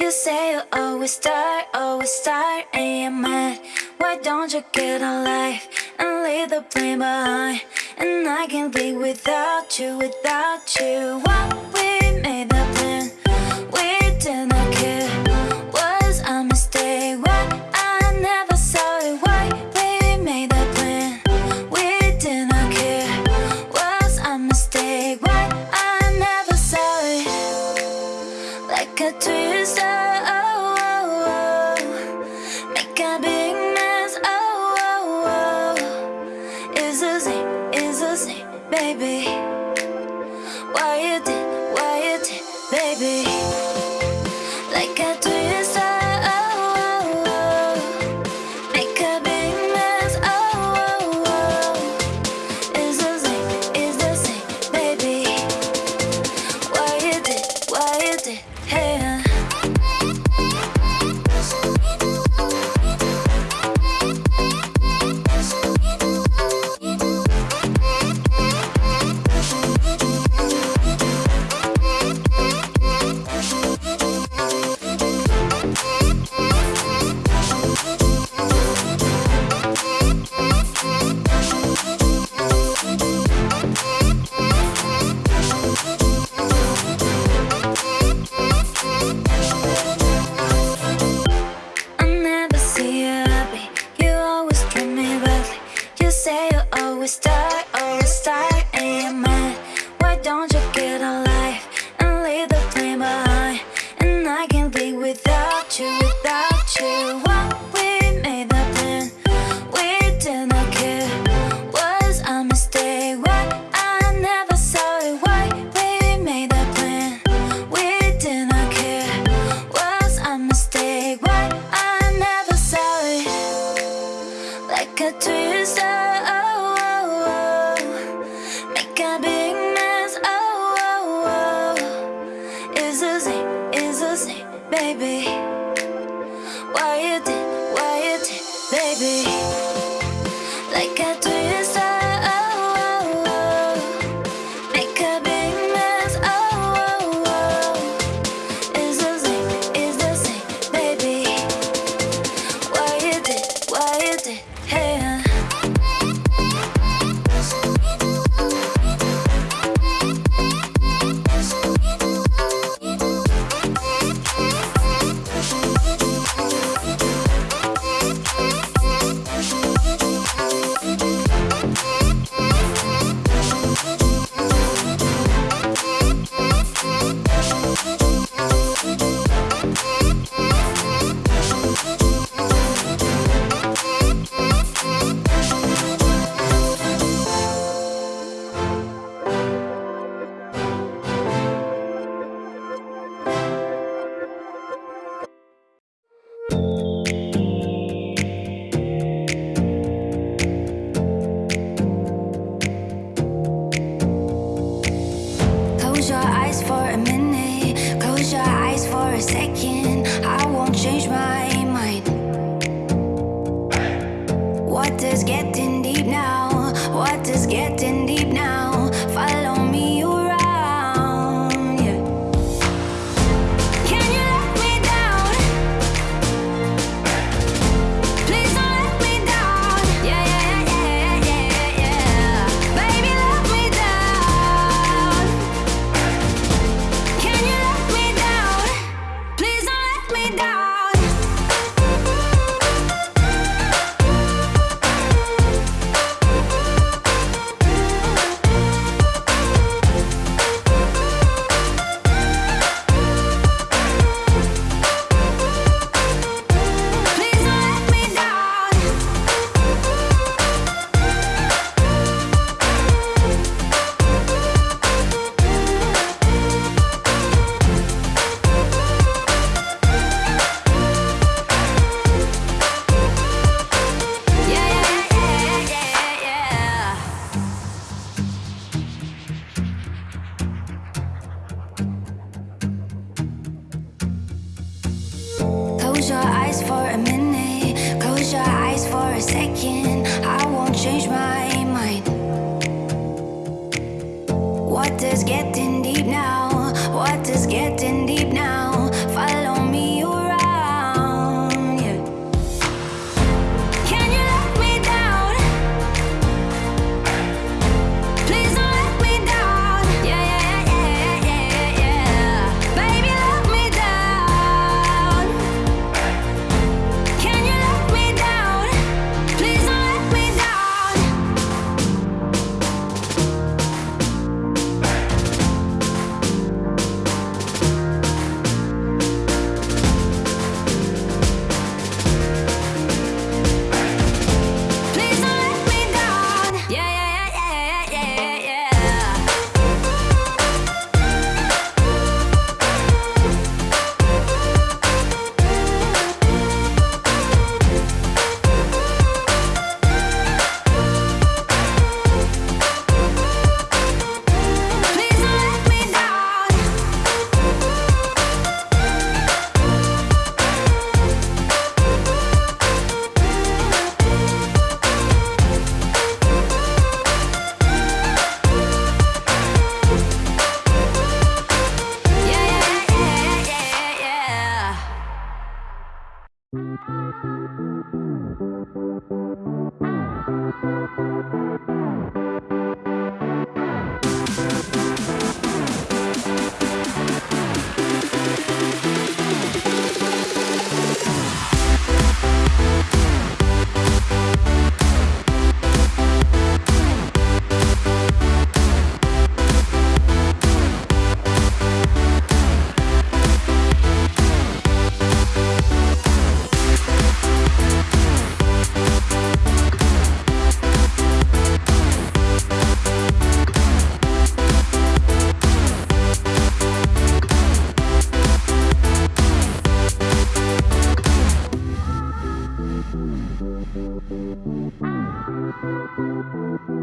You say you always start, always start, and you're mad Why don't you get a life and leave the blame behind? And I can't live without you, without you. like a twister. Oh, oh, oh. Make a big mess. Oh, oh, oh. It's a Z, it's a Z, baby. baby. second, I won't change my Second, I won't change my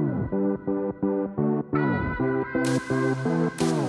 Thank you.